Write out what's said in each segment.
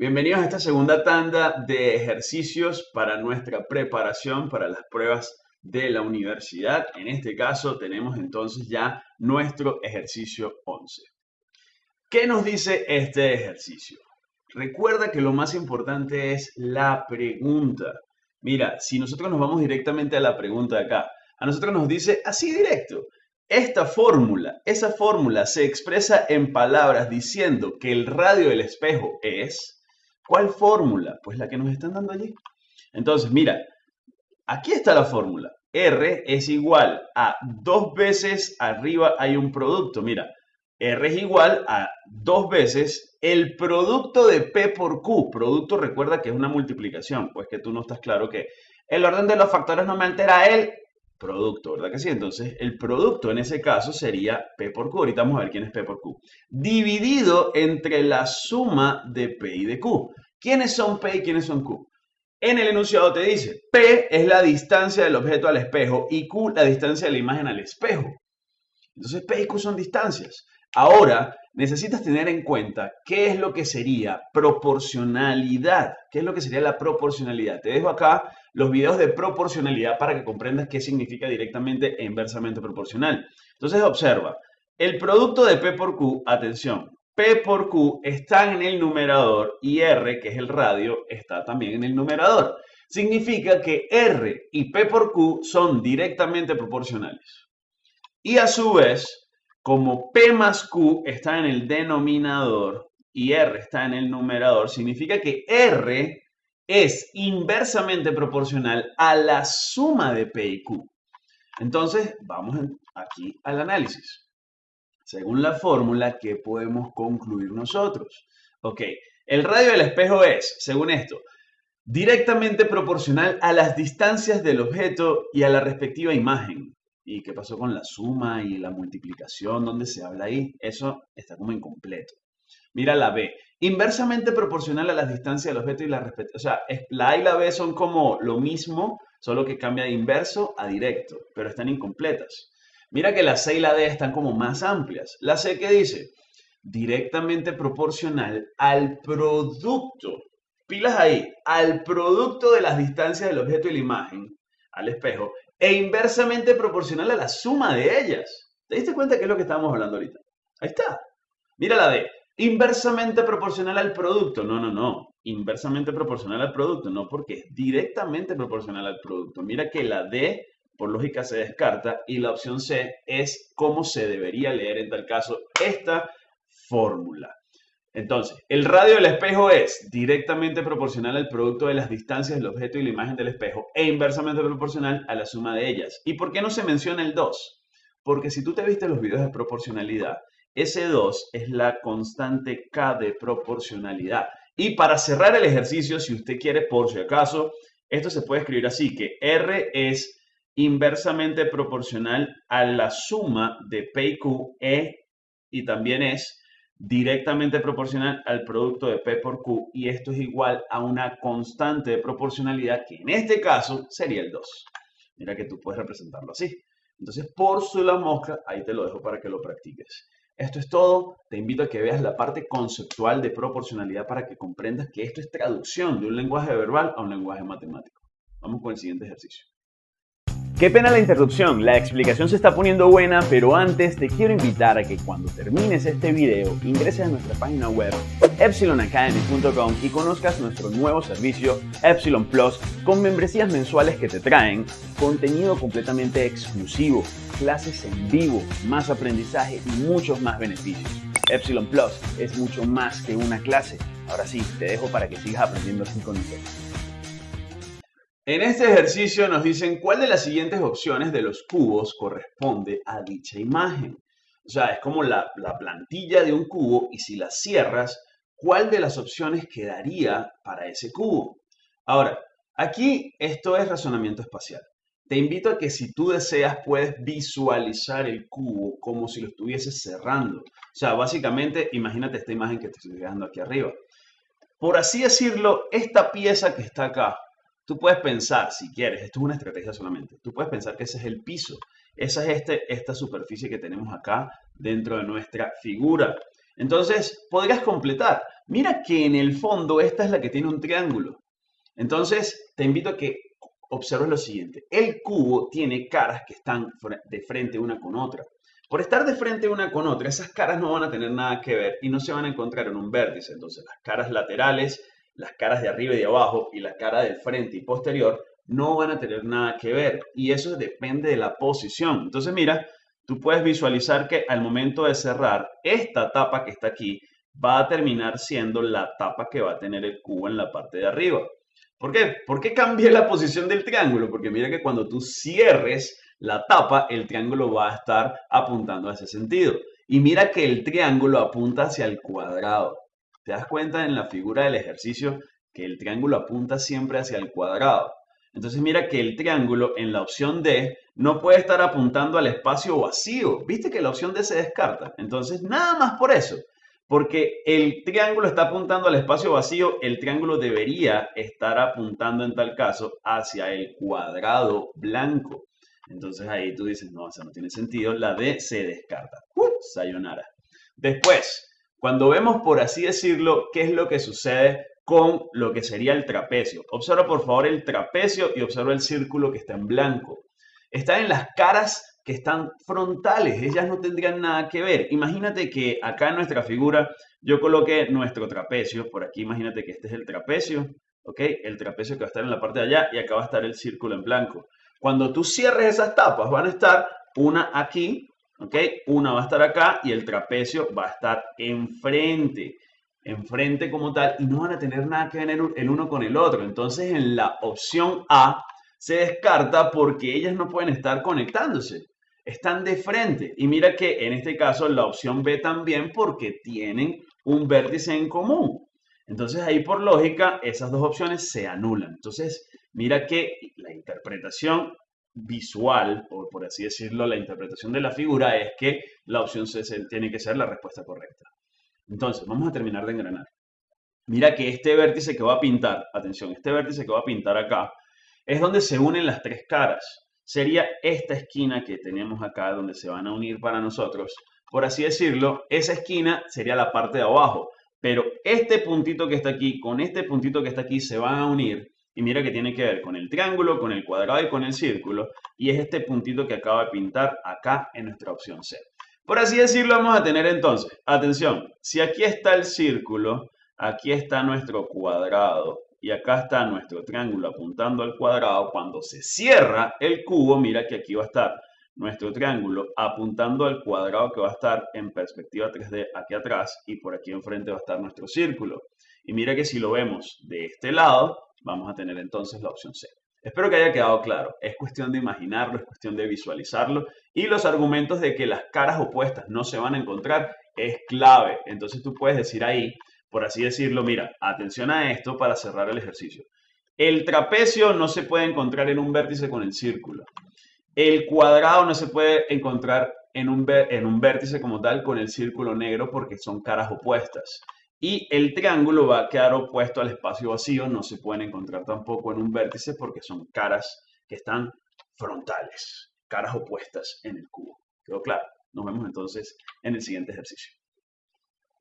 Bienvenidos a esta segunda tanda de ejercicios para nuestra preparación para las pruebas de la universidad. En este caso tenemos entonces ya nuestro ejercicio 11. ¿Qué nos dice este ejercicio? Recuerda que lo más importante es la pregunta. Mira, si nosotros nos vamos directamente a la pregunta de acá, a nosotros nos dice así directo, esta fórmula, esa fórmula se expresa en palabras diciendo que el radio del espejo es ¿Cuál fórmula? Pues la que nos están dando allí. Entonces, mira, aquí está la fórmula. R es igual a dos veces arriba hay un producto. Mira, R es igual a dos veces el producto de P por Q. Producto recuerda que es una multiplicación, pues que tú no estás claro que el orden de los factores no me altera el producto, ¿verdad que sí? Entonces, el producto en ese caso sería P por Q. Ahorita vamos a ver quién es P por Q. Dividido entre la suma de P y de Q. ¿Quiénes son P y quiénes son Q? En el enunciado te dice, P es la distancia del objeto al espejo y Q la distancia de la imagen al espejo. Entonces, P y Q son distancias. Ahora, necesitas tener en cuenta qué es lo que sería proporcionalidad. ¿Qué es lo que sería la proporcionalidad? Te dejo acá los videos de proporcionalidad para que comprendas qué significa directamente e inversamente proporcional. Entonces, observa. El producto de P por Q, atención, P por Q está en el numerador y R, que es el radio, está también en el numerador. Significa que R y P por Q son directamente proporcionales. Y a su vez, como P más Q está en el denominador y R está en el numerador, significa que R es inversamente proporcional a la suma de P y Q. Entonces, vamos aquí al análisis. Según la fórmula, ¿qué podemos concluir nosotros? Ok, el radio del espejo es, según esto, directamente proporcional a las distancias del objeto y a la respectiva imagen. ¿Y qué pasó con la suma y la multiplicación? ¿Dónde se habla ahí? Eso está como incompleto. Mira la B. Inversamente proporcional a las distancias del objeto y la respectiva. O sea, la A y la B son como lo mismo, solo que cambia de inverso a directo, pero están incompletas. Mira que la C y la D están como más amplias. La C que dice directamente proporcional al producto. Pilas ahí, al producto de las distancias del objeto y la imagen, al espejo, e inversamente proporcional a la suma de ellas. ¿Te diste cuenta que es lo que estábamos hablando ahorita? Ahí está. Mira la D. Inversamente proporcional al producto. No, no, no. Inversamente proporcional al producto. No, porque es directamente proporcional al producto. Mira que la D, por lógica, se descarta. Y la opción C es cómo se debería leer en tal caso esta fórmula. Entonces, el radio del espejo es directamente proporcional al producto de las distancias del objeto y la imagen del espejo e inversamente proporcional a la suma de ellas. ¿Y por qué no se menciona el 2? Porque si tú te viste los videos de proporcionalidad, ese 2 es la constante K de proporcionalidad. Y para cerrar el ejercicio, si usted quiere, por si acaso, esto se puede escribir así, que R es inversamente proporcional a la suma de P y Q, E, y también es directamente proporcional al producto de P por Q y esto es igual a una constante de proporcionalidad que en este caso sería el 2. Mira que tú puedes representarlo así. Entonces, por su la mosca, ahí te lo dejo para que lo practiques. Esto es todo. Te invito a que veas la parte conceptual de proporcionalidad para que comprendas que esto es traducción de un lenguaje verbal a un lenguaje matemático. Vamos con el siguiente ejercicio. Qué pena la interrupción, la explicación se está poniendo buena, pero antes te quiero invitar a que cuando termines este video ingreses a nuestra página web epsilonacademy.com y conozcas nuestro nuevo servicio Epsilon Plus con membresías mensuales que te traen contenido completamente exclusivo, clases en vivo, más aprendizaje y muchos más beneficios. Epsilon Plus es mucho más que una clase. Ahora sí, te dejo para que sigas aprendiendo así con nosotros. En este ejercicio nos dicen cuál de las siguientes opciones de los cubos corresponde a dicha imagen. O sea, es como la, la, plantilla de un cubo y si la cierras, ¿cuál de las opciones quedaría para ese cubo? Ahora, aquí esto es razonamiento espacial. Te invito a que si tú deseas puedes visualizar el cubo como si lo estuvieses cerrando. O sea, básicamente imagínate esta imagen que te estoy dejando aquí arriba. Por así decirlo, esta pieza que está acá, Tú puedes pensar, si quieres, esto es una estrategia solamente, tú puedes pensar que ese es el piso, esa es este, esta superficie que tenemos acá dentro de nuestra figura. Entonces, podrías completar. Mira que en el fondo esta es la que tiene un triángulo. Entonces, te invito a que observes lo siguiente. El cubo tiene caras que están de frente una con otra. Por estar de frente una con otra, esas caras no van a tener nada que ver y no se van a encontrar en un vértice. Entonces, las caras laterales, las caras de arriba y de abajo y la cara del frente y posterior no van a tener nada que ver. Y eso depende de la posición. Entonces, mira, tú puedes visualizar que al momento de cerrar, esta tapa que está aquí va a terminar siendo la tapa que va a tener el cubo en la parte de arriba. ¿Por qué? ¿Por qué cambié la posición del triángulo? Porque mira que cuando tú cierres la tapa, el triángulo va a estar apuntando a ese sentido. Y mira que el triángulo apunta hacia el cuadrado. ¿Te das cuenta en la figura del ejercicio que el triángulo apunta siempre hacia el cuadrado? Entonces mira que el triángulo en la opción D no puede estar apuntando al espacio vacío. ¿Viste que la opción D se descarta? Entonces nada más por eso porque el triángulo está apuntando al espacio vacío, el triángulo debería estar apuntando en tal caso hacia el cuadrado blanco. Entonces ahí tú dices, no, eso no tiene sentido, la D se descarta. ¡Uh! Sayonara. Después, cuando vemos, por así decirlo, qué es lo que sucede con lo que sería el trapecio. Observa por favor el trapecio y observa el círculo que está en blanco. Está en las caras que están frontales, ellas no tendrían nada que ver. Imagínate que acá en nuestra figura yo coloqué nuestro trapecio, por aquí imagínate que este es el trapecio, ¿ok? El trapecio que va a estar en la parte de allá y acá va a estar el círculo en blanco. Cuando tú cierres esas tapas van a estar una aquí, ¿ok? Una va a estar acá y el trapecio va a estar enfrente, enfrente como tal y no van a tener nada que ver el uno con el otro. Entonces en la opción A se descarta porque ellas no pueden estar conectándose. Están de frente. Y mira que en este caso la opción B también porque tienen un vértice en común. Entonces ahí por lógica esas dos opciones se anulan. Entonces mira que la interpretación visual, o por así decirlo, la interpretación de la figura es que la opción C tiene que ser la respuesta correcta. Entonces, vamos a terminar de engranar. Mira que este vértice que va a pintar, atención, este vértice que va a pintar acá, es donde se unen las tres caras. Sería esta esquina que tenemos acá donde se van a unir para nosotros. Por así decirlo, esa esquina sería la parte de abajo. Pero este puntito que está aquí con este puntito que está aquí se van a unir. Y mira que tiene que ver con el triángulo, con el cuadrado y con el círculo. Y es este puntito que acaba de pintar acá en nuestra opción C. Por así decirlo, vamos a tener entonces, atención, si aquí está el círculo, aquí está nuestro cuadrado y acá está nuestro triángulo apuntando al cuadrado, cuando se cierra el cubo, mira que aquí va a estar nuestro triángulo apuntando al cuadrado que va a estar en perspectiva 3D aquí atrás y por aquí enfrente va a estar nuestro círculo. Y mira que si lo vemos de este lado, vamos a tener entonces la opción C. Espero que haya quedado claro. Es cuestión de imaginarlo, es cuestión de visualizarlo. Y los argumentos de que las caras opuestas no se van a encontrar es clave. Entonces tú puedes decir ahí, por así decirlo, mira, atención a esto para cerrar el ejercicio. El trapecio no se puede encontrar en un vértice con el círculo. El cuadrado no se puede encontrar en un, vértice como tal con el círculo negro porque son caras opuestas. Y el triángulo va a quedar opuesto al espacio vacío, no se pueden encontrar tampoco en un vértice porque son caras que están frontales, caras opuestas en el cubo. ¿Quedó claro? Nos vemos entonces en el siguiente ejercicio.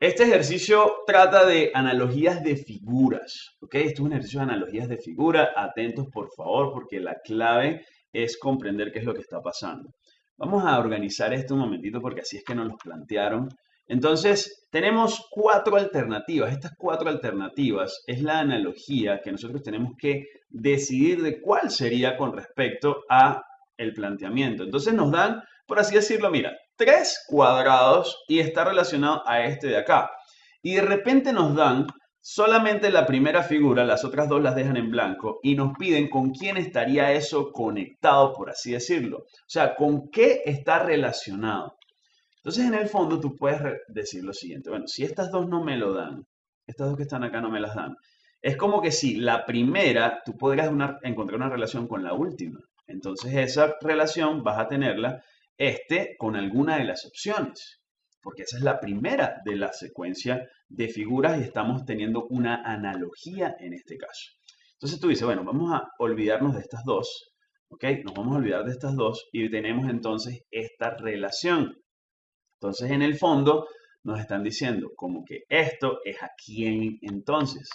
Este ejercicio trata de analogías de figuras, ¿ok? Esto es un ejercicio de analogías de figura. Atentos, por favor, porque la clave es comprender qué es lo que está pasando. Vamos a organizar esto un momentito porque así es que nos lo plantearon. Entonces, tenemos cuatro alternativas. Estas cuatro alternativas es la analogía que nosotros tenemos que decidir de cuál sería con respecto a el planteamiento. Entonces nos dan, por así decirlo, mira, tres cuadrados y está relacionado a este de acá. Y de repente nos dan solamente la primera figura, las otras dos las dejan en blanco y nos piden con quién estaría eso conectado, por así decirlo. O sea, con qué está relacionado. Entonces, en el fondo, tú puedes decir lo siguiente. Bueno, si estas dos no me lo dan, estas dos que están acá no me las dan, es como que si la primera, tú podrías encontrar una relación con la última. Entonces, esa relación vas a tenerla este con alguna de las opciones, porque esa es la primera de la secuencia de figuras y estamos teniendo una analogía en este caso. Entonces tú dices, bueno, vamos a olvidarnos de estas dos, ¿ok? Nos vamos a olvidar de estas dos y tenemos entonces esta relación. Entonces, en el fondo, nos están diciendo como que esto es a quién entonces.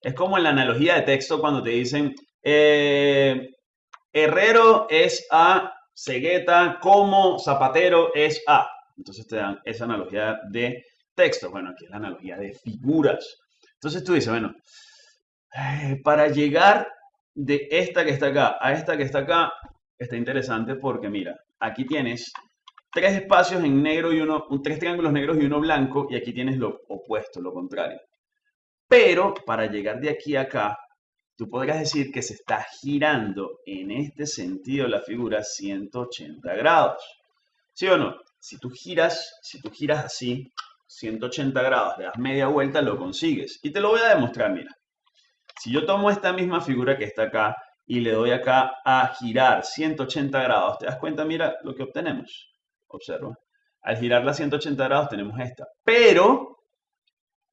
Es como en la analogía de texto cuando te dicen, eh, Herrero es a, cegueta como zapatero es a. Entonces te dan esa analogía de texto. Bueno, aquí es la analogía de figuras. Entonces tú dices, bueno, eh, para llegar de esta que está acá a esta que está acá, está interesante porque mira, aquí tienes tres espacios en negro y uno, tres triángulos negros y uno blanco, y aquí tienes lo opuesto, lo contrario. Pero para llegar de aquí a acá, tú podrías decir que se está girando en este sentido la figura 180 grados. ¿Sí o no? Si tú giras, si tú giras así, 180 grados, le das media vuelta, lo consigues. Y te lo voy a demostrar, mira. Si yo tomo esta misma figura que está acá y le doy acá a girar 180 grados, ¿te das cuenta? Mira lo que obtenemos. Observa. Al girarla 180 grados tenemos esta. Pero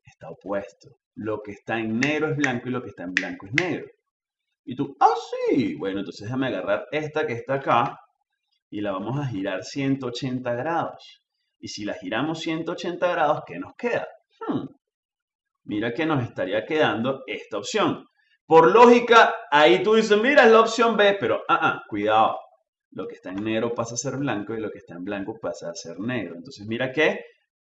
está opuesto. Lo que está en negro es blanco y lo que está en blanco es negro. Y tú, ah, sí. Bueno, entonces déjame agarrar esta que está acá y la vamos a girar 180 grados. Y si la giramos 180 grados, ¿qué nos queda? Hmm. Mira que nos estaría quedando esta opción. Por lógica, ahí tú dices, mira, es la opción B, pero, ah, ah, cuidado lo que está en negro pasa a ser blanco y lo que está en blanco pasa a ser negro. Entonces mira que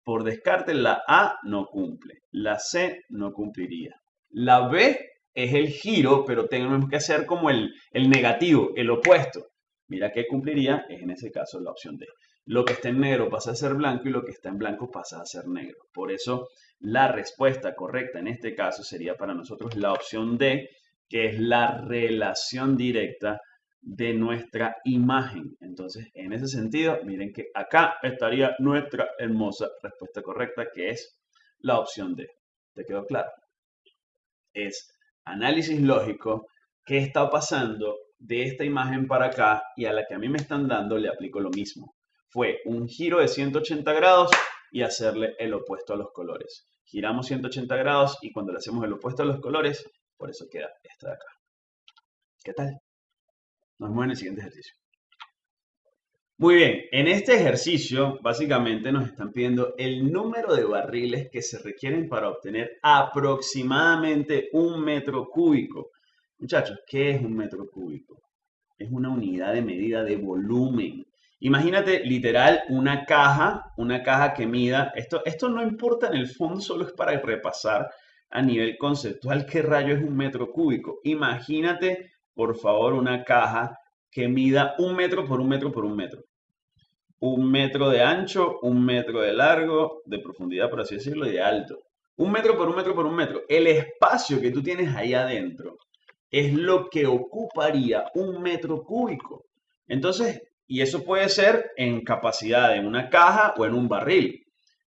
por descarte la A no cumple, la C no cumpliría. La B es el giro, pero tenemos que hacer como el, el negativo, el opuesto. Mira que cumpliría, es en ese caso la opción D. Lo que está en negro pasa a ser blanco y lo que está en blanco pasa a ser negro. Por eso la respuesta correcta en este caso sería para nosotros la opción D, que es la relación directa de nuestra imagen. Entonces, en ese sentido, miren que acá estaría nuestra hermosa respuesta correcta, que es la opción D. ¿Te quedó claro? Es análisis lógico, qué está pasando de esta imagen para acá y a la que a mí me están dando le aplico lo mismo. Fue un giro de 180 grados y hacerle el opuesto a los colores. Giramos 180 grados y cuando le hacemos el opuesto a los colores, por eso queda esta de acá. ¿Qué tal? Nos vemos en el siguiente ejercicio. Muy bien, en este ejercicio básicamente nos están pidiendo el número de barriles que se requieren para obtener aproximadamente un metro cúbico. Muchachos, ¿qué es un metro cúbico? Es una unidad de medida de volumen. Imagínate literal una caja, una caja que mida, esto, esto no importa en el fondo, solo es para repasar a nivel conceptual qué rayo es un metro cúbico. Imagínate por favor, una caja que mida un metro por un metro por un metro. Un metro de ancho, un metro de largo, de profundidad, por así decirlo, y de alto. Un metro por un metro por un metro. El espacio que tú tienes ahí adentro es lo que ocuparía un metro cúbico. Entonces, y eso puede ser en capacidad en una caja o en un barril.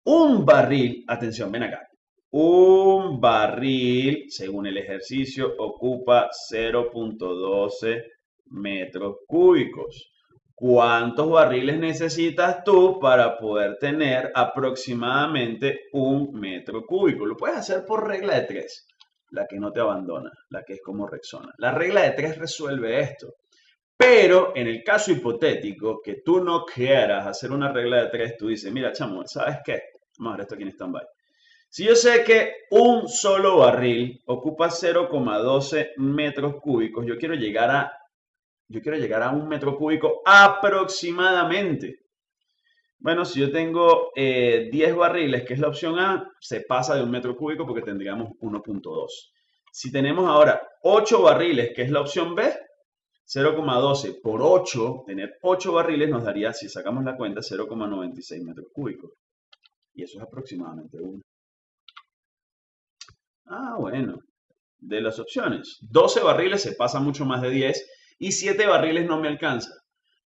Un barril, atención, ven acá. Un barril, según el ejercicio, ocupa 0.12 metros cúbicos. ¿Cuántos barriles necesitas tú para poder tener aproximadamente un metro cúbico? Lo puedes hacer por regla de tres, la que no te abandona, la que es como Rexona. La regla de tres resuelve esto. Pero en el caso hipotético que tú no quieras hacer una regla de tres, tú dices, mira, chamo, ¿sabes qué? Vamos a ver esto aquí en stand-by. Si yo sé que un solo barril ocupa 0,12 metros cúbicos, yo quiero llegar a yo quiero llegar a un metro cúbico aproximadamente. Bueno, si yo tengo 10 eh, barriles, que es la opción A, se pasa de un metro cúbico porque tendríamos 1.2. Si tenemos ahora 8 barriles, que es la opción B, 0,12 por 8, tener 8 barriles nos daría, si sacamos la cuenta, 0,96 metros cúbicos. Y eso es aproximadamente 1. Ah, bueno. De las opciones. 12 barriles se pasa mucho más de 10 y 7 barriles no me alcanza.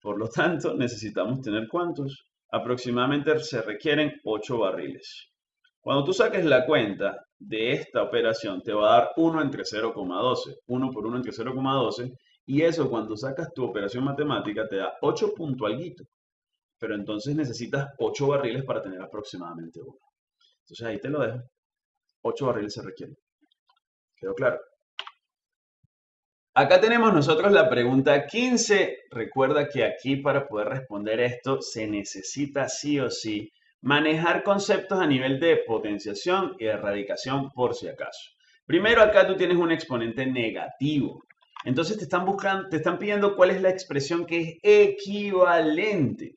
Por lo tanto, necesitamos tener cuántos? Aproximadamente se requieren 8 barriles. Cuando tú saques la cuenta de esta operación, te va a dar 1 entre 0,12. 1 por 1 entre 0,12. Y eso cuando sacas tu operación matemática te da 8 punto Pero entonces necesitas 8 barriles para tener aproximadamente 1. Entonces ahí te lo dejo. 8 barriles se requieren. ¿Quedó claro? Acá tenemos nosotros la pregunta 15. Recuerda que aquí para poder responder esto se necesita sí o sí manejar conceptos a nivel de potenciación y de radicación por si acaso. Primero acá tú tienes un exponente negativo. Entonces te están buscando, te están pidiendo cuál es la expresión que es equivalente.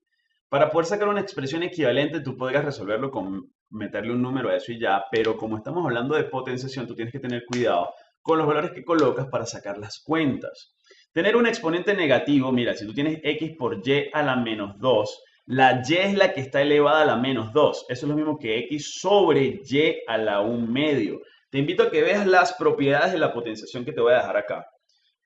Para poder sacar una expresión equivalente, tú podrías resolverlo con meterle un número a eso y ya, pero como estamos hablando de potenciación, tú tienes que tener cuidado con los valores que colocas para sacar las cuentas. Tener un exponente negativo, mira, si tú tienes x por y a la menos 2, la y es la que está elevada a la menos 2. Eso es lo mismo que x sobre y a la 1 medio. Te invito a que veas las propiedades de la potenciación que te voy a dejar acá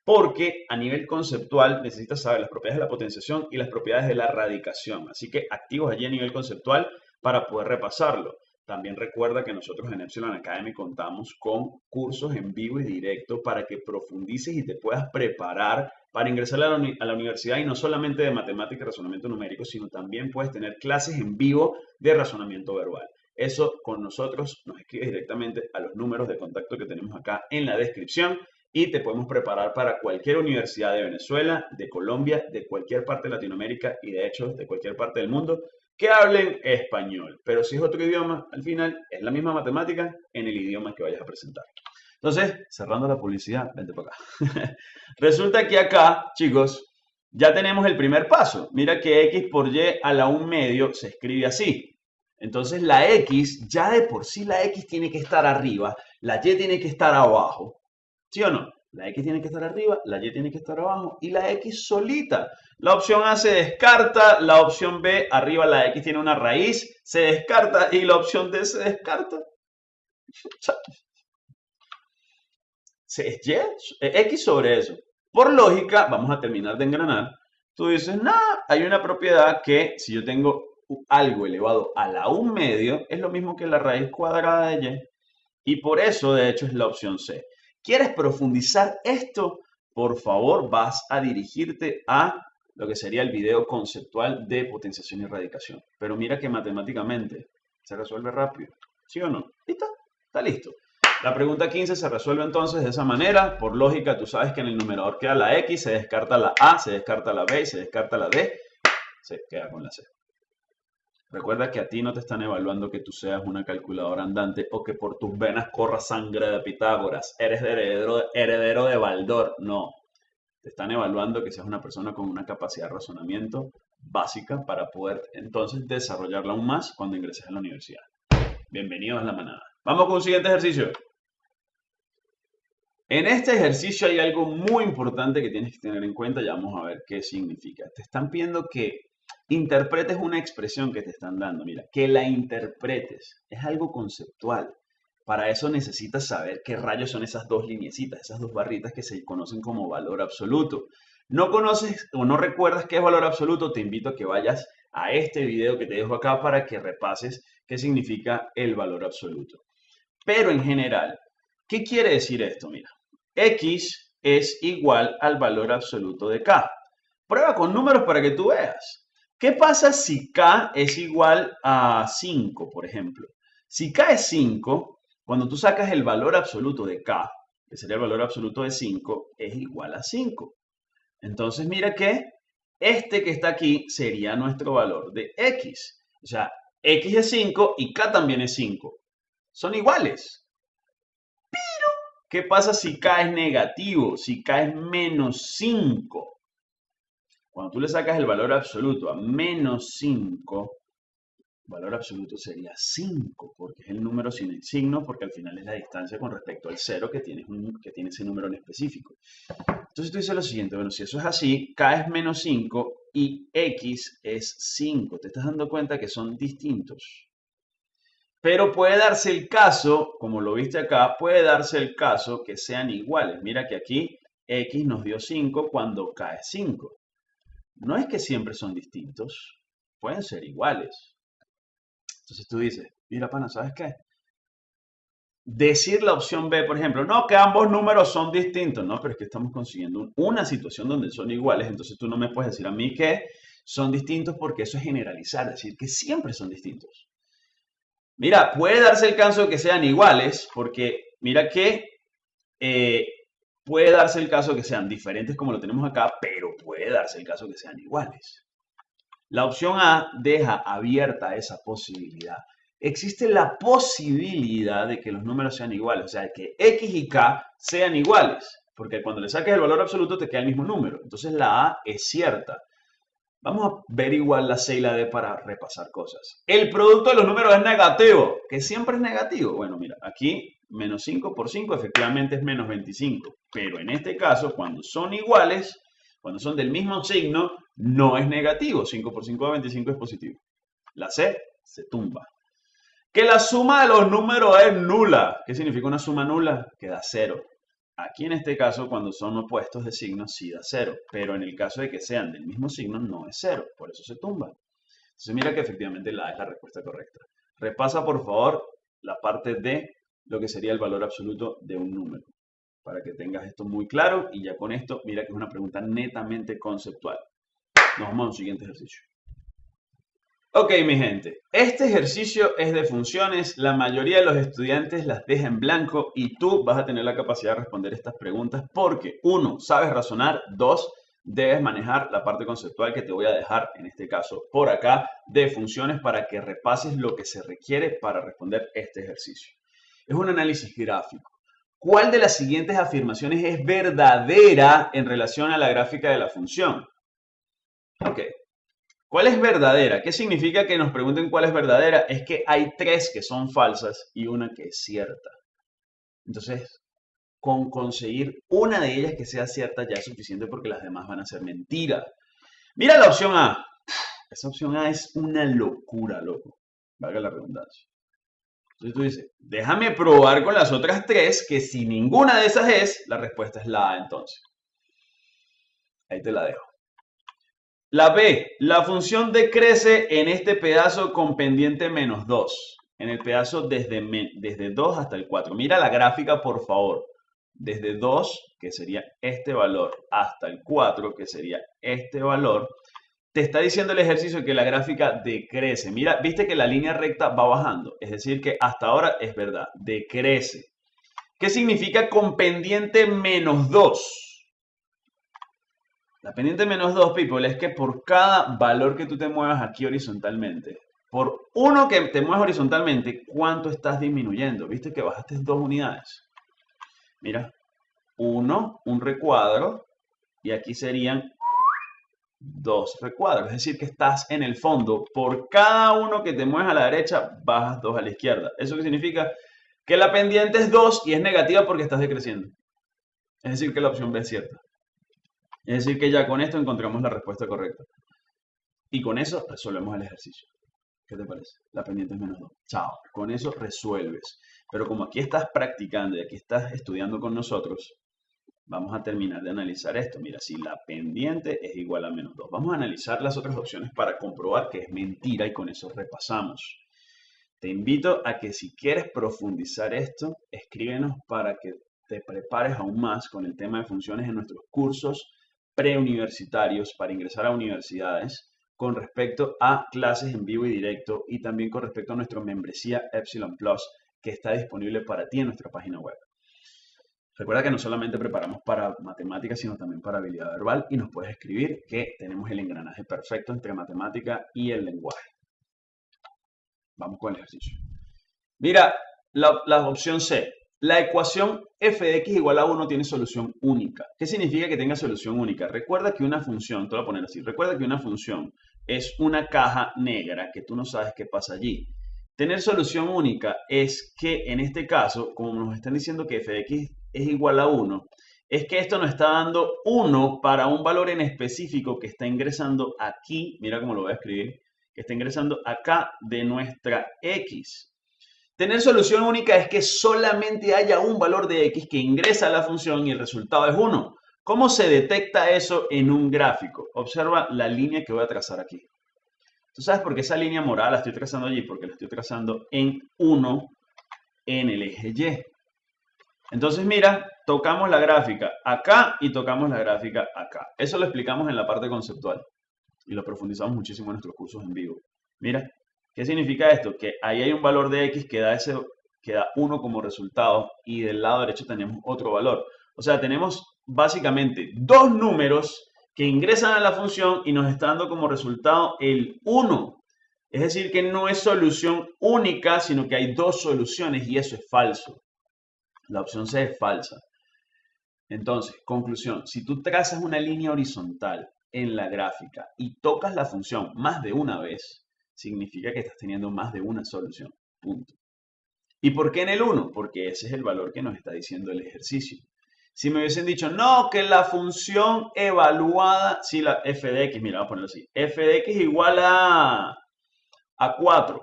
porque a nivel conceptual necesitas saber las propiedades de la potenciación y las propiedades de la radicación. Así que activos allí a nivel conceptual para poder repasarlo. También recuerda que nosotros en Epsilon Academy contamos con cursos en vivo y directo para que profundices y te puedas preparar para ingresar a la, a la, universidad y no solamente de matemática y razonamiento numérico, sino también puedes tener clases en vivo de razonamiento verbal. Eso con nosotros nos escribes directamente a los números de contacto que tenemos acá en la descripción y te podemos preparar para cualquier universidad de Venezuela, de Colombia, de cualquier parte de Latinoamérica y de hecho de cualquier parte del mundo que hablen español. Pero si es otro idioma, al final es la misma matemática en el idioma que vayas a presentar. Entonces, cerrando la publicidad, vente para acá. Resulta que acá, chicos, ya tenemos el primer paso. Mira que x por y a la 1 medio se escribe así. Entonces la x, ya de por sí la x tiene que estar arriba, la y tiene que estar abajo. ¿Sí o no? La X tiene que estar arriba, la Y tiene que estar abajo y la X solita. La opción A se descarta, la opción B arriba la X tiene una raíz, se descarta y la opción D se descarta. Es Y, X sobre eso. Por lógica, vamos a terminar de engranar. Tú dices, no, hay una propiedad que si yo tengo algo elevado a la 1 medio, es lo mismo que la raíz cuadrada de Y. Y por eso, de hecho, es la opción C. ¿Quieres profundizar esto? Por favor, vas a dirigirte a lo que sería el video conceptual de potenciación y radicación. Pero mira que matemáticamente se resuelve rápido. ¿Sí o no? ¿Listo? Está listo. La pregunta 15 se resuelve entonces de esa manera. Por lógica, tú sabes que en el numerador queda la X, se descarta la A, se descarta la B y se descarta la D. Se queda con la C. Recuerda que a ti no te están evaluando que tú seas una calculadora andante o que por tus venas corra sangre de Pitágoras. Eres heredero, heredero de Baldor. No. Te están evaluando que seas una persona con una capacidad de razonamiento básica para poder entonces desarrollarla aún más cuando ingreses a la universidad. Bienvenidos a la manada. Vamos con un siguiente ejercicio. En este ejercicio hay algo muy importante que tienes que tener en cuenta y vamos a ver qué significa. Te están pidiendo que interpretes una expresión que te están dando. Mira, que la interpretes. Es algo conceptual. Para eso necesitas saber qué rayos son esas dos lineecitas, esas dos barritas que se conocen como valor absoluto. No conoces o no recuerdas qué es valor absoluto, te invito a que vayas a este video que te dejo acá para que repases qué significa el valor absoluto. Pero en general, ¿qué quiere decir esto? Mira, x es igual al valor absoluto de k. Prueba con números para que tú veas. ¿Qué pasa si K es igual a 5, por ejemplo? Si K es 5, cuando tú sacas el valor absoluto de K, que sería el valor absoluto de 5, es igual a 5. Entonces mira que este que está aquí sería nuestro valor de X. O sea, X es 5 y K también es 5. Son iguales. Pero, ¿qué pasa si K es negativo? Si K es menos 5. Cuando tú le sacas el valor absoluto a menos 5, el valor absoluto sería 5, porque es el número sin el signo, porque al final es la distancia con respecto al 0 que que tiene ese número en específico. Entonces tú dices lo siguiente, bueno, si eso es así, k es menos 5 y x es 5. Te estás dando cuenta que son distintos. Pero puede darse el caso, como lo viste acá, puede darse el caso que sean iguales. Mira que aquí x nos dio 5 cuando k es 5 no es que siempre son distintos, pueden ser iguales. Entonces tú dices, mira, pana, ¿sabes qué? Decir la opción B, por ejemplo, no, que ambos números son distintos, no, pero es que estamos consiguiendo una situación donde son iguales, entonces tú no me puedes decir a mí que son distintos porque eso es generalizar, decir que siempre son distintos. Mira, puede darse el caso de que sean iguales, porque mira que eh, Puede darse el caso que sean diferentes como lo tenemos acá, pero puede darse el caso que sean iguales. La opción A deja abierta esa posibilidad. Existe la posibilidad de que los números sean iguales, o sea, que X y K sean iguales, porque cuando le saques el valor absoluto te queda el mismo número. Entonces la A es cierta. Vamos a ver igual la C y la D para repasar cosas. El producto de los números es negativo, que siempre es negativo. Bueno, mira, aquí menos 5 por 5 efectivamente es menos 25. Pero en este caso, cuando son iguales, cuando son del mismo signo, no es negativo. 5 por 5 de 25 es positivo. La C se tumba. Que la suma de los números es nula. ¿Qué significa una suma nula? Que da cero. Aquí en este caso, cuando son opuestos de signo, sí da cero. Pero en el caso de que sean del mismo signo, no es cero. Por eso se tumba. Entonces mira que efectivamente la es la respuesta correcta. Repasa por favor la parte de lo que sería el valor absoluto de un número. Para que tengas esto muy claro y ya con esto, mira que es una pregunta netamente conceptual. Nos vamos a un siguiente ejercicio. Ok, mi gente, este ejercicio es de funciones, la mayoría de los estudiantes las deja en blanco y tú vas a tener la capacidad de responder estas preguntas porque, uno, sabes razonar, dos, debes manejar la parte conceptual que te voy a dejar, en este caso, por acá, de funciones para que repases lo que se requiere para responder este ejercicio. Es un análisis gráfico. ¿Cuál de las siguientes afirmaciones es verdadera en relación a la gráfica de la función? Ok, ¿Cuál es verdadera? ¿Qué significa que nos pregunten cuál es verdadera? Es que hay tres que son falsas y una que es cierta. Entonces, con conseguir una de ellas que sea cierta ya es suficiente porque las demás van a ser mentiras. Mira la opción A. Esa opción A es una locura, loco. Valga la redundancia. Entonces tú dices, déjame probar con las otras tres que si ninguna de esas es, la respuesta es la A entonces. Ahí te la dejo. La B, la función decrece en este pedazo con pendiente menos 2. En el pedazo desde, desde 2 hasta el 4. Mira la gráfica, por favor. Desde 2, que sería este valor, hasta el 4, que sería este valor, te está diciendo el ejercicio que la gráfica decrece. Mira, viste que la línea recta va bajando. Es decir, que hasta ahora es verdad, decrece. ¿Qué significa con pendiente menos 2? La pendiente menos 2, people, es que por cada valor que tú te muevas aquí horizontalmente, por uno que te muevas horizontalmente, ¿cuánto estás disminuyendo? ¿Viste que bajaste dos unidades? Mira, uno, un recuadro, y aquí serían dos recuadros. Es decir, que estás en el fondo, por cada uno que te mueves a la derecha, bajas dos a la izquierda. ¿Eso qué significa? Que la pendiente es 2 y es negativa porque estás decreciendo. Es decir, que la opción B es cierta. Es decir, que ya con esto encontramos la respuesta correcta. Y con eso resolvemos el ejercicio. ¿Qué te parece? La pendiente es menos 2. Chao. Con eso resuelves. Pero como aquí estás practicando y aquí estás estudiando con nosotros, vamos a terminar de analizar esto. Mira, si la pendiente es igual a menos 2. Vamos a analizar las otras opciones para comprobar que es mentira y con eso repasamos. Te invito a que si quieres profundizar esto, escríbenos para que te prepares aún más con el tema de funciones en nuestros cursos preuniversitarios para ingresar a universidades con respecto a clases en vivo y directo y también con respecto a nuestra membresía Epsilon Plus que está disponible para ti en nuestra página web. Recuerda que no solamente preparamos para matemáticas, sino también para habilidad verbal y nos puedes escribir que tenemos el engranaje perfecto entre matemática y el lenguaje. Vamos con el ejercicio. Mira, la, opción C, la ecuación f de x igual a 1 tiene solución única. ¿Qué significa que tenga solución única? Recuerda que una función, te voy a poner así, recuerda que una función es una caja negra que tú no sabes qué pasa allí. Tener solución única es que en este caso, como nos están diciendo que f de x es igual a 1, es que esto nos está dando 1 para un valor en específico que está ingresando aquí, mira cómo lo voy a escribir, que está ingresando acá de nuestra x. Tener solución única es que solamente haya un valor de x que ingresa a la función y el resultado es 1. ¿Cómo se detecta eso en un gráfico? Observa la línea que voy a trazar aquí. ¿Tú sabes por qué esa línea morada la estoy trazando allí? Porque la estoy trazando en 1 en el eje Y. Entonces mira, tocamos la gráfica acá y tocamos la gráfica acá. Eso lo explicamos en la parte conceptual y lo profundizamos muchísimo en nuestros cursos en vivo. Mira, ¿Qué significa esto? Que ahí hay un valor de x que da, ese, que da 1 como resultado y del lado derecho tenemos otro valor. O sea, tenemos básicamente dos números que ingresan a la función y nos está dando como resultado el 1. Es decir, que no es solución única, sino que hay dos soluciones y eso es falso. La opción C es falsa. Entonces, conclusión, si tú trazas una línea horizontal en la gráfica y tocas la función más de una vez, significa que estás teniendo más de una solución. Punto. ¿Y por qué en el 1? Porque ese es el valor que nos está diciendo el ejercicio. Si me hubiesen dicho, no, que la función evaluada, si la f de x, mira, vamos a ponerlo así, f de x igual a, a 4,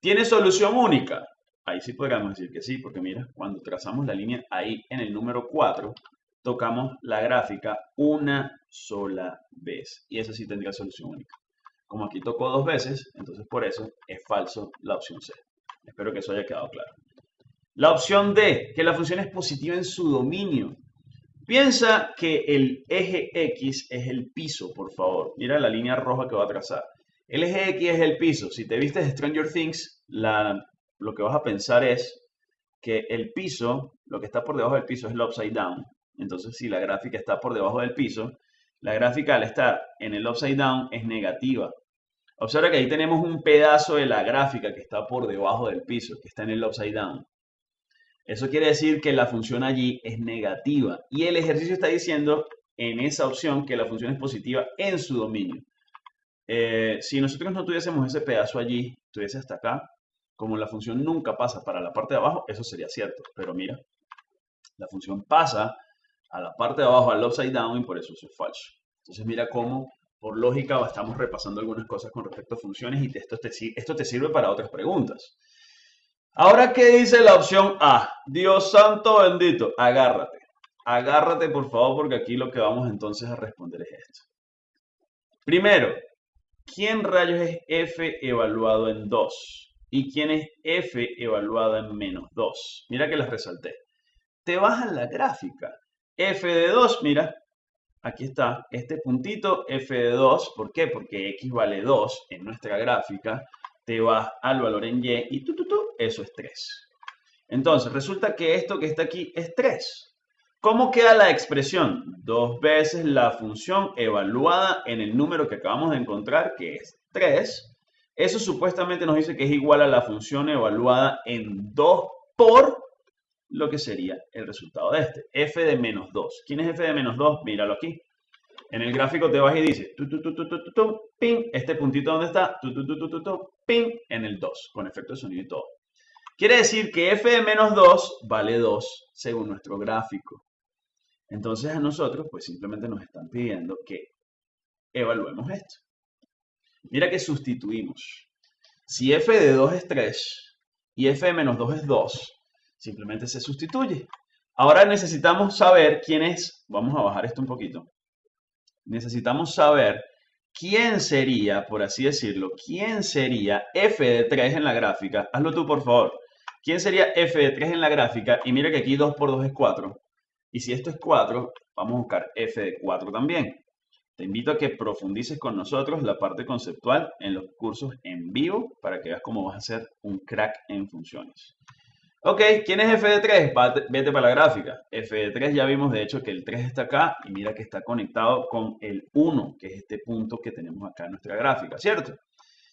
¿tiene solución única? Ahí sí podríamos decir que sí, porque mira, cuando trazamos la línea ahí en el número 4, tocamos la gráfica una sola vez. Y eso sí tendría solución única. Como aquí tocó dos veces, entonces por eso es falso la opción C. Espero que eso haya quedado claro. La opción D, que la función es positiva en su dominio. Piensa que el eje X es el piso, por favor. Mira la línea roja que va a trazar. El eje X es el piso. Si te viste Stranger Things, lo que vas a pensar es que el piso, lo que está por debajo del piso es el upside down. Entonces, si la gráfica está por debajo del piso, la gráfica al estar en el upside down es negativa. Observa que ahí tenemos un pedazo de la gráfica que está por debajo del piso, que está en el upside down. Eso quiere decir que la función allí es negativa. Y el ejercicio está diciendo en esa opción que la función es positiva en su dominio. Eh, si nosotros no tuviésemos ese pedazo allí, estuviese hasta acá, como la función nunca pasa para la parte de abajo, eso sería cierto. Pero mira, la función pasa a la parte de abajo, al upside down, y por eso eso es falso. Entonces mira cómo por lógica estamos repasando algunas cosas con respecto a funciones y esto te sirve para otras preguntas. Ahora, ¿qué dice la opción A? Dios santo bendito, agárrate. Agárrate, por favor, porque aquí lo que vamos entonces a responder es esto. Primero, ¿quién rayos es f evaluado en 2? ¿Y quién es f evaluado en menos 2? Mira que las resalté. Te a la gráfica. f de 2, mira, aquí está este puntito f de 2. ¿Por qué? Porque x vale 2 en nuestra gráfica. Te vas al valor en y y tú, tú, tú, eso es 3. Entonces, resulta que esto que está aquí es 3. ¿Cómo queda la expresión? Dos veces la función evaluada en el número que acabamos de encontrar, que es 3. Eso supuestamente nos dice que es igual a la función evaluada en 2 por lo que sería el resultado de este. f de menos 2. ¿Quién es f de menos 2? Míralo aquí. En el gráfico te vas y dice, tu, tu, tu, ping, este puntito donde está, ping, en el 2, con efecto de sonido y todo. Quiere decir que f de menos 2 vale 2 según nuestro gráfico. Entonces a nosotros pues simplemente nos están pidiendo que evaluemos esto. Mira que sustituimos. Si f de 2 es 3 y f de menos 2 es 2, simplemente se sustituye. Ahora necesitamos saber quién es, vamos a bajar esto un poquito, necesitamos saber quién sería, por así decirlo, quién sería f de 3 en la gráfica. Hazlo tú, por favor. ¿Quién sería f de 3 en la gráfica? Y mira que aquí 2 por 2 es 4. Y si esto es 4, vamos a buscar f de 4 también. Te invito a que profundices con nosotros la parte conceptual en los cursos en vivo para que veas cómo vas a ser un crack en funciones. Ok, ¿quién es f de 3? Vete para la gráfica. f de 3 ya vimos de hecho que el 3 está acá y mira que está conectado con el 1, que es este punto que tenemos acá en nuestra gráfica, ¿cierto?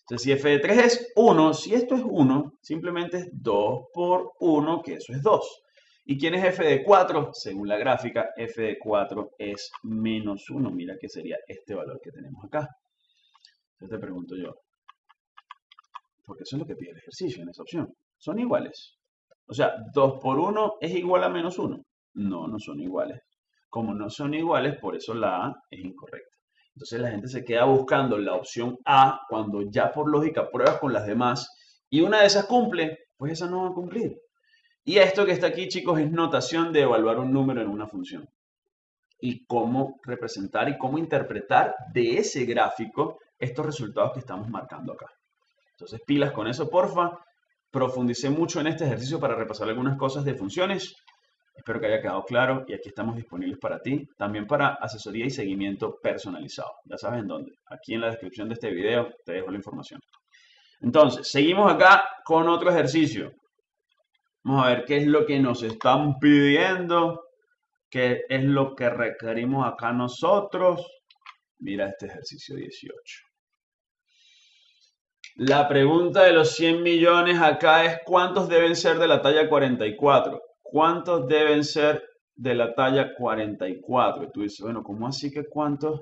Entonces, si f de 3 es 1, si esto es 1, simplemente es 2 por 1, que eso es 2. ¿Y quién es f de 4? Según la gráfica, f de 4 es menos 1. Mira que sería este valor que tenemos acá. Entonces te pregunto yo, porque eso es lo que pide el ejercicio en esa opción. Son iguales. O sea, 2 por 1 es igual a menos 1. No, no son iguales. Como no son iguales, por eso la A es incorrecta. Entonces la gente se queda buscando la opción A cuando ya por lógica pruebas con las demás y una de esas cumple, pues esa no va a cumplir. Y esto que está aquí, chicos, es notación de evaluar un número en una función. Y cómo representar y cómo interpretar de ese gráfico estos resultados que estamos marcando acá. Entonces, pilas con eso, porfa profundicé mucho en este ejercicio para repasar algunas cosas de funciones. Espero que haya quedado claro y aquí estamos disponibles para ti, también para asesoría y seguimiento personalizado. Ya sabes en dónde. Aquí en la descripción de este video te dejo la información. Entonces, seguimos acá con otro ejercicio. Vamos a ver qué es lo que nos están pidiendo, qué es lo que requerimos acá nosotros. Mira este ejercicio 18. La pregunta de los 100 millones acá es ¿cuántos deben ser de la talla 44? ¿Cuántos deben ser de la talla 44? tú dices, bueno, ¿cómo así que cuántos?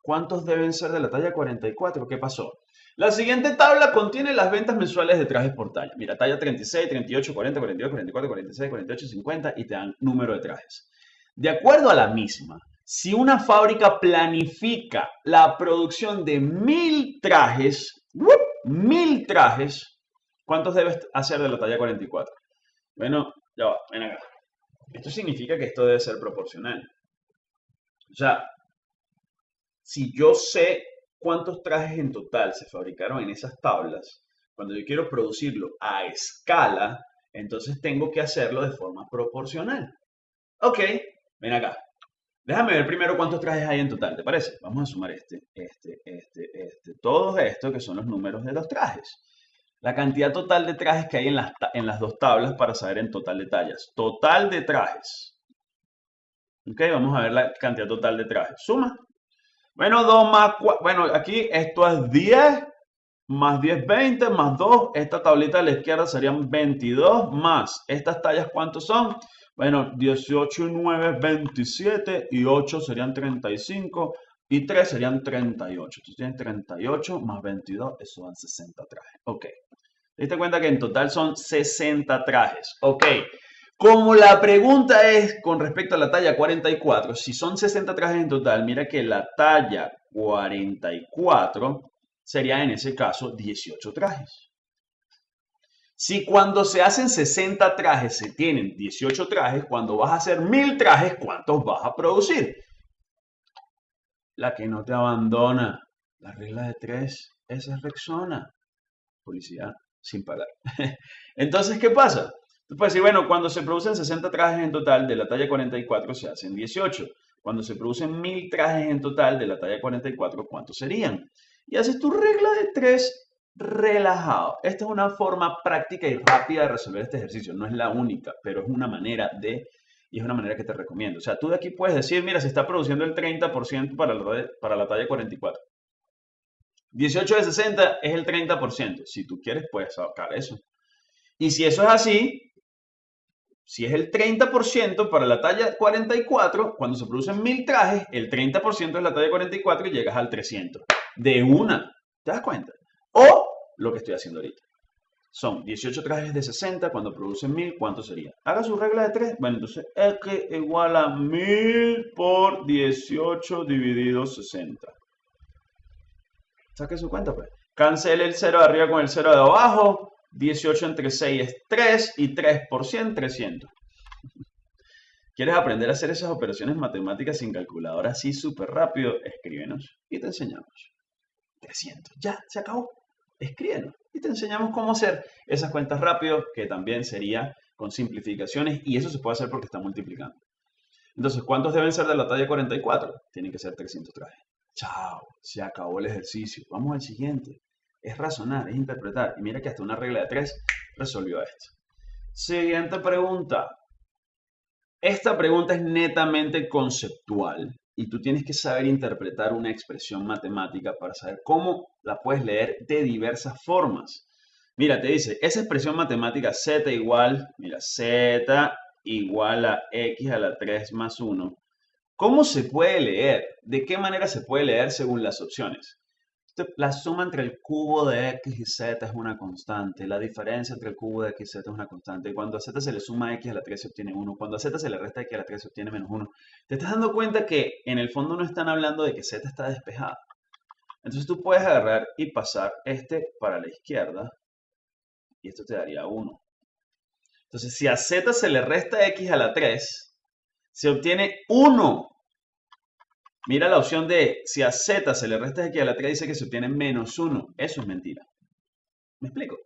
¿Cuántos deben ser de la talla 44? ¿Qué pasó? La siguiente tabla contiene las ventas mensuales de trajes por talla. Mira, talla 36, 38, 40, 42, 44, 46, 48, 50 y te dan número de trajes. De acuerdo a la misma, si una fábrica planifica la producción de mil trajes, mil trajes, ¿cuántos debes hacer de la talla 44? Bueno, ya va, ven acá. Esto significa que esto debe ser proporcional. O sea, si yo sé cuántos trajes en total se fabricaron en esas tablas, cuando yo quiero producirlo a escala, entonces tengo que hacerlo de forma proporcional. Ok, ven acá. Déjame ver primero cuántos trajes hay en total, ¿te parece? Vamos a sumar este, este, este, este, todos estos que son los números de los trajes. La cantidad total de trajes que hay en las, en las dos tablas para saber en total de tallas. Total de trajes. Ok, vamos a ver la cantidad total de trajes. Suma. Bueno, 2 más 4. Bueno, aquí esto es 10 más 10, 20 más 2. Esta tablita de la izquierda serían 22 más. ¿Estas tallas cuántos son? Bueno, 18 y 9 es 27 y 8 serían 35 y 3 serían 38. Entonces tienen 38 más 22, eso dan 60 trajes. Ok. ¿Te diste cuenta que en total son 60 trajes? Ok. Como la pregunta es con respecto a la talla 44, si son 60 trajes en total, mira que la talla 44 sería en ese caso 18 trajes. Si cuando se hacen 60 trajes se tienen 18 trajes, cuando vas a hacer 1000 trajes, ¿cuántos vas a producir? La que no te abandona. La regla de 3, esa es Rexona. Policía sin pagar. Entonces, ¿qué pasa? Tú puedes decir, bueno, cuando se producen 60 trajes en total de la talla 44 se hacen 18. Cuando se producen 1000 trajes en total de la talla 44, ¿cuántos serían? Y haces tu regla de 3 relajado. Esta es una forma práctica y rápida de resolver este ejercicio. No es la única, pero es una manera de, y es una manera que te recomiendo. O sea, tú de aquí puedes decir, mira, se está produciendo el 30% para la, para la talla 44. 18 de 60 es el 30%. Si tú quieres, puedes sacar eso. Y si eso es así, si es el 30% para la talla 44, cuando se producen 1000 trajes, el 30% es la talla 44 y llegas al 300. De una. ¿Te das cuenta? O lo que estoy haciendo ahorita. Son 18 trajes de 60, cuando producen 1000, ¿cuánto sería? Haga su regla de 3. Bueno, entonces X igual a 1000 por 18 dividido 60. Saque su cuenta, pues. Cancele el 0 de arriba con el 0 de abajo. 18 entre 6 es 3 y 3 por 100, 300. ¿Quieres aprender a hacer esas operaciones matemáticas sin calculadora así súper rápido? Escríbenos y te enseñamos. 300. Ya, se acabó escríbenos y te enseñamos cómo hacer esas cuentas rápido, que también sería con simplificaciones y eso se puede hacer porque está multiplicando. Entonces, ¿cuántos deben ser de la talla 44? Tienen que ser 300 trajes. Chao, se acabó el ejercicio. Vamos al siguiente. Es razonar, es interpretar. Y mira que hasta una regla de 3 resolvió esto. Siguiente pregunta. Esta pregunta es netamente conceptual y tú tienes que saber interpretar una expresión matemática para saber cómo la puedes leer de diversas formas. Mira, te dice, esa expresión matemática z igual, mira, z igual a x a la 3 más 1. ¿Cómo se puede leer? ¿De qué manera se puede leer según las opciones? La suma entre el cubo de x y z es una constante. La diferencia entre el cubo de x y z es una constante. Cuando a z se le suma x a la 3 se obtiene 1. Cuando a z se le resta x a la 3 se obtiene menos 1. Te estás dando cuenta que en el fondo no están hablando de que z está despejada. Entonces tú puedes agarrar y pasar este para la izquierda. Y esto te daría 1. Entonces si a z se le resta x a la 3, se obtiene 1. Mira la opción de si a z se le resta x a la 3 dice que se obtiene menos 1. Eso es mentira. ¿Me explico?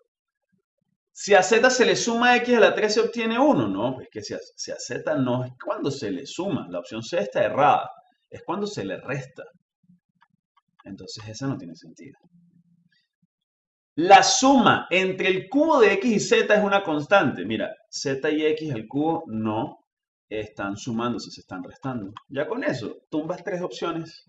Si a z se le suma x a la 3 se obtiene 1. No, es que si a, si a z no es cuando se le suma. La opción C está errada. Es cuando se le resta. Entonces esa no tiene sentido. La suma entre el cubo de x y z es una constante. Mira, z y x al cubo no están sumándose, se están restando. Ya con eso, tumbas tres opciones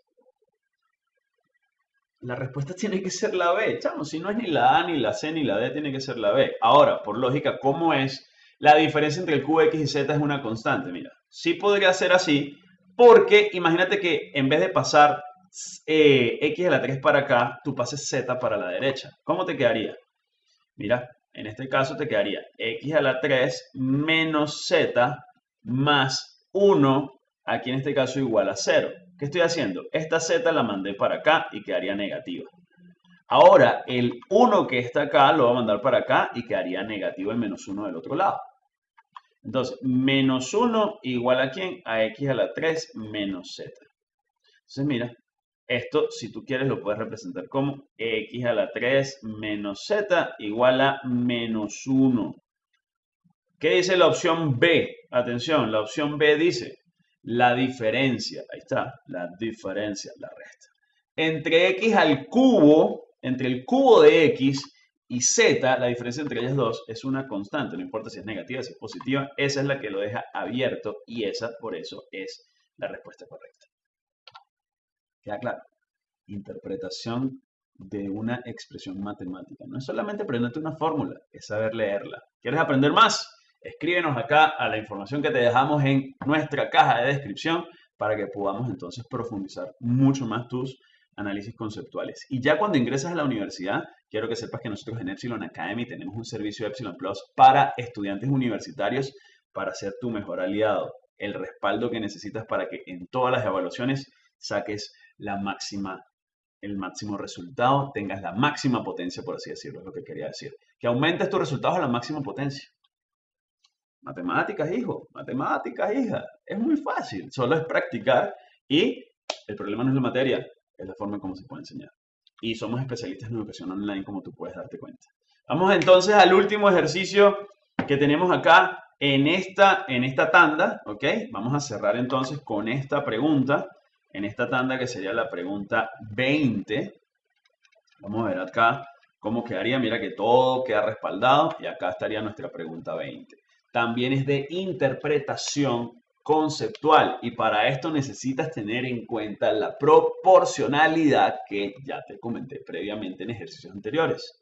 La respuesta tiene que ser la B, chamo. Si no es ni la A, ni la C, ni la D, tiene que ser la B. Ahora, por lógica, ¿cómo es? La diferencia entre el cubo X y Z es una constante. Mira, sí podría ser así, porque imagínate que en vez de pasar eh, X a la 3 para acá, tú pases Z para la derecha. ¿Cómo te quedaría? Mira, en este caso te quedaría X a la 3 menos Z más 1, aquí en este caso igual a 0. ¿Qué estoy haciendo? Esta Z la mandé para acá y quedaría negativa. Ahora, el 1 que está acá lo voy a mandar para acá y quedaría negativo el menos 1 del otro lado. Entonces, menos 1 igual a quién? A x a la 3 menos z. Entonces, mira, esto, si tú quieres, lo puedes representar como x a la 3 menos z igual a menos 1. ¿Qué dice la opción B? Atención, la opción B dice la diferencia, ahí está, la diferencia, la resta. Entre x al cubo, entre el cubo de x y z, la diferencia entre ellas dos es una constante, no importa si es negativa, si es positiva, esa es la que lo deja abierto y esa, por eso, es la respuesta correcta. ¿Queda claro? Interpretación de una expresión matemática. No es solamente aprenderte una fórmula, es saber leerla. ¿Quieres aprender más? Escríbenos acá a la información que te dejamos en nuestra caja de descripción para que podamos entonces profundizar mucho más tus análisis conceptuales. Y ya cuando ingresas a la universidad, quiero que sepas que nosotros en Epsilon Academy tenemos un servicio Epsilon Plus para estudiantes universitarios para ser tu mejor aliado, el respaldo que necesitas para que en todas las evaluaciones saques la máxima el máximo resultado, tengas la máxima potencia, por así decirlo, es lo que quería decir. Que aumentes tus resultados a la máxima potencia. Matemáticas, hijo, matemáticas, hija. Es muy fácil, solo es practicar y el problema no es la materia, es la forma en cómo se puede enseñar. Y somos especialistas en educación online, como tú puedes darte cuenta. Vamos entonces al último ejercicio que tenemos acá en esta, en esta tanda, ¿ok? Vamos a cerrar entonces con esta pregunta en esta tanda que sería la pregunta 20. Vamos a ver acá cómo quedaría. Mira que todo queda respaldado y acá estaría nuestra pregunta 20. También es de interpretación conceptual y para esto necesitas tener en cuenta la proporcionalidad que ya te comenté previamente en ejercicios anteriores.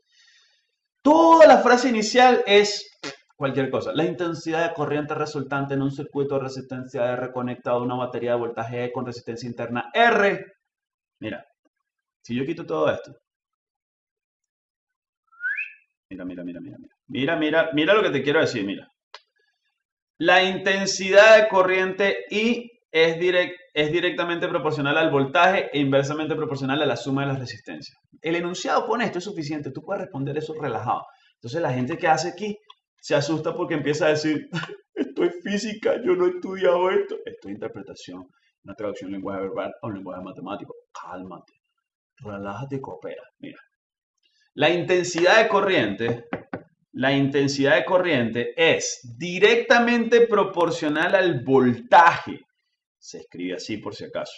Toda la frase inicial es cualquier cosa. La intensidad de corriente resultante en un circuito de resistencia R conectado a una batería de voltaje E con resistencia interna R. Mira, si yo quito todo esto. Mira, mira, mira, mira, mira. Mira, mira, mira lo que te quiero decir, mira. La intensidad de corriente I es, directamente proporcional al voltaje e inversamente proporcional a la suma de las resistencias. El enunciado con esto es suficiente, tú puedes responder eso relajado. Entonces la gente que hace aquí se asusta porque empieza a decir, esto es física, yo no he estudiado esto. Esto es interpretación, una traducción en lenguaje verbal o lenguaje matemático. Cálmate, relájate y coopera. Mira, la intensidad de corriente, la intensidad de corriente es directamente proporcional al voltaje. Se escribe así por si acaso.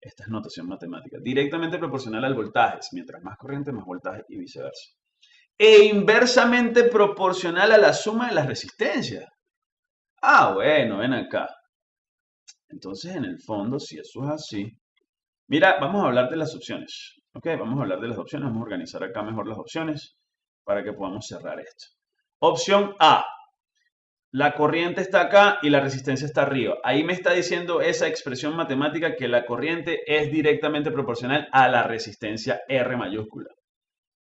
Esta es notación matemática. Directamente proporcional al voltaje. Mientras más corriente, más voltaje y viceversa e inversamente proporcional a la suma de las resistencias. Ah, bueno, ven acá. Entonces, en el fondo, si eso es así, mira, vamos a hablar de las opciones. Ok, vamos a hablar de las opciones. Vamos a organizar acá mejor las opciones para que podamos cerrar esto. Opción A. La corriente está acá y la resistencia está arriba. Ahí me está diciendo esa expresión matemática que la corriente es directamente proporcional a la resistencia R mayúscula.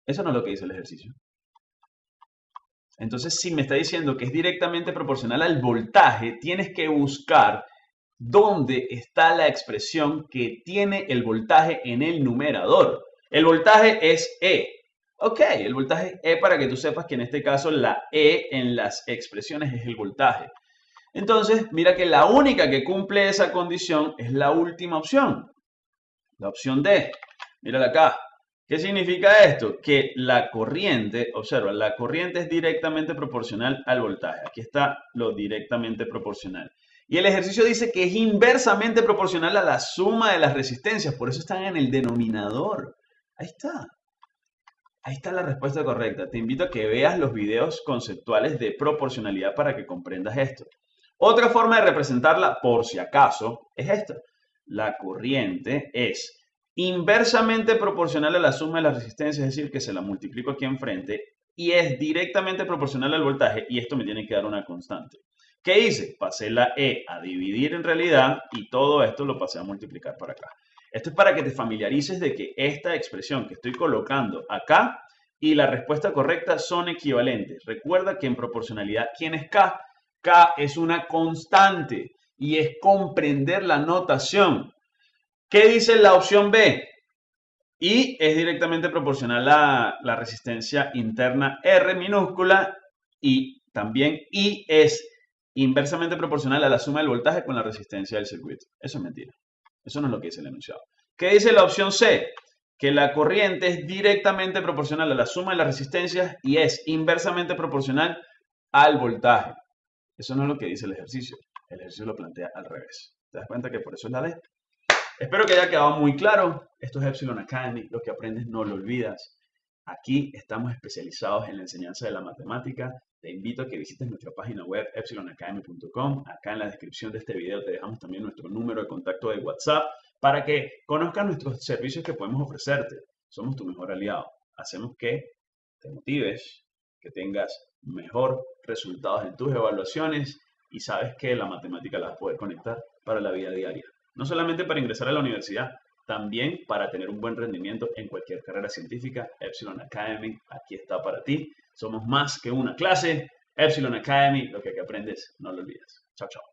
Eso no es lo que dice el ejercicio. Entonces, si me está diciendo que es directamente proporcional al voltaje, tienes que buscar dónde está la expresión que tiene el voltaje en el numerador. El voltaje es E. Ok, el voltaje E para que tú sepas que en este caso la E en las expresiones es el voltaje. Entonces, mira que la única que cumple esa condición es la última opción. La opción D. Mírala acá. ¿Qué significa esto? Que la corriente, observa, la corriente es directamente proporcional al voltaje. Aquí está lo directamente proporcional. Y el ejercicio dice que es inversamente proporcional a la suma de las resistencias. Por eso están en el denominador. Ahí está. Ahí está la respuesta correcta. Te invito a que veas los videos conceptuales de proporcionalidad para que comprendas esto. Otra forma de representarla, por si acaso, es esta. La corriente es inversamente proporcional a la suma de la resistencia, es decir, que se la multiplico aquí enfrente, y es directamente proporcional al voltaje, y esto me tiene que dar una constante. ¿Qué hice? Pasé la E a dividir en realidad y todo esto lo pasé a multiplicar para acá. Esto es para que te familiarices de que esta expresión que estoy colocando acá y la respuesta correcta son equivalentes. Recuerda que en proporcionalidad, ¿quién es K? K es una constante y es comprender la notación. ¿Qué dice la opción B? Y es directamente proporcional a la resistencia interna R minúscula y también I es inversamente proporcional a la suma del voltaje con la resistencia del circuito. Eso es mentira. Eso no es lo que dice el enunciado. ¿Qué dice la opción C? Que la corriente es directamente proporcional a la suma de las resistencias y es inversamente proporcional al voltaje. Eso no es lo que dice el ejercicio. El ejercicio lo plantea al revés. ¿Te das cuenta que por eso es la D? Espero que haya quedado muy claro. Esto es Epsilon Academy. Lo que aprendes no lo olvidas. Aquí estamos especializados en la enseñanza de la matemática te invito a que visites nuestra página web epsilonacademy.com. Acá en la descripción de este video te dejamos también nuestro número de contacto de WhatsApp para que conozcas nuestros servicios que podemos ofrecerte. Somos tu mejor aliado. Hacemos que te motives, que tengas mejor resultados en tus evaluaciones y sabes que la matemática la vas a poder conectar para la vida diaria. No solamente para ingresar a la universidad, también para tener un buen rendimiento en cualquier carrera científica. Epsilon Academy aquí está para ti. Somos más que una clase. Epsilon Academy, lo que aquí aprendes, no lo olvides. Chao, chao.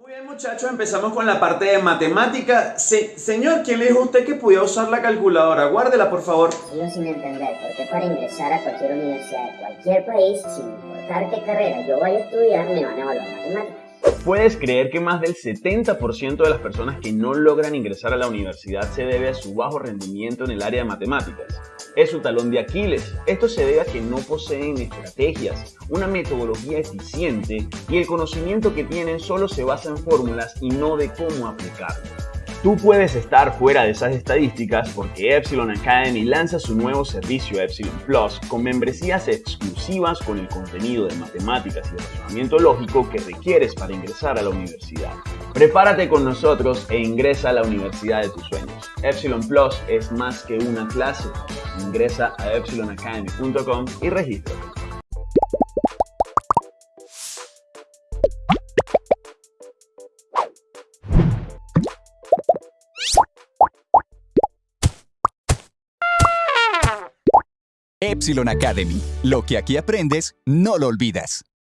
Muy bien muchachos, empezamos con la parte de matemática. señor, ¿quién le dijo a usted que podía usar la calculadora? Guárdela, por favor. Sigo sin entender por qué para ingresar a cualquier universidad de cualquier país, sin importar qué carrera yo vaya a estudiar, me van a evaluar matemáticas. ¿Puedes creer que más del 70% de las personas que no logran ingresar a la universidad se debe a su bajo rendimiento en el área de matemáticas? Es su talón de Aquiles. Esto se debe a que no poseen estrategias, una metodología eficiente y el conocimiento que tienen solo se basa en fórmulas y no de cómo aplicarlo. Tú puedes estar fuera de esas estadísticas porque Epsilon Academy lanza su nuevo servicio Epsilon Plus con membresías exclusivas con el contenido de matemáticas y razonamiento lógico que requieres para ingresar a la universidad. Prepárate con nosotros e ingresa a la universidad de tus sueños. Epsilon Plus es más que una clase. Ingresa a epsilonacademy.com y regístrate. Epsilon Academy. Lo que aquí aprendes, no lo olvidas.